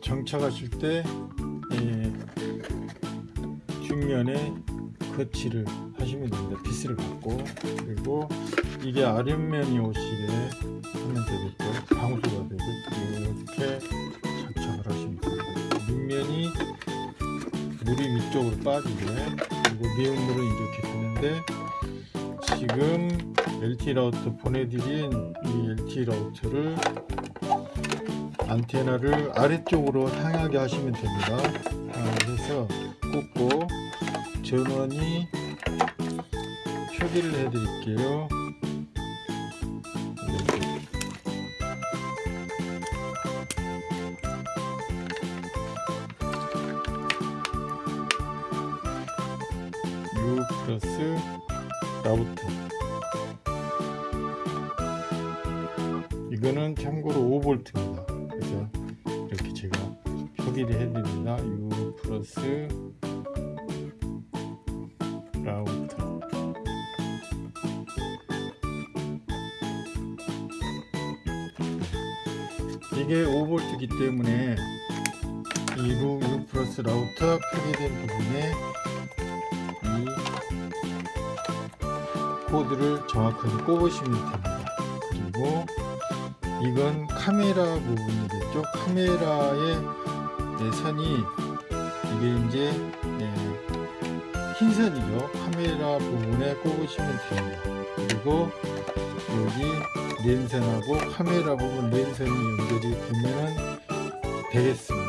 정착하실 때 예, 뒷면에 거치를 하시면 됩니다. 빗을 받고 그리고 이게 아랫면이 오시게 하면 되겠죠. 방수가 되고 이렇게 장착을 하시면 됩니다. 밑면이 물이 위쪽으로 빠지게 그리고 미운 물은 이렇게 되는데 지금 LT 라우터 보내드린 이 LT 라우터를 안테나를 아래쪽으로 향하게 하시면 됩니다. 아, 그래서 꽂고 전원이 표기를 해 드릴게요. 네. U 플러스 라우터 이거는 참고로 5V입니다. 그래서 이렇게 제가 표기를 해드립니다. U 플러스 라우터 이게 5V이기 때문에 이 루, U 플러스 라우터 표기된 부분에 이 코드를 정확하게 꼽으시면 됩니다. 그리고 이건 카메라 부분이겠죠. 카메라의 네, 선이 이게 이제 네, 흰 선이죠. 카메라 부분에 꼽으시면 됩니다. 그리고 여기 랜선하고 카메라 부분 랜선이 연결이 되면 되겠습니다.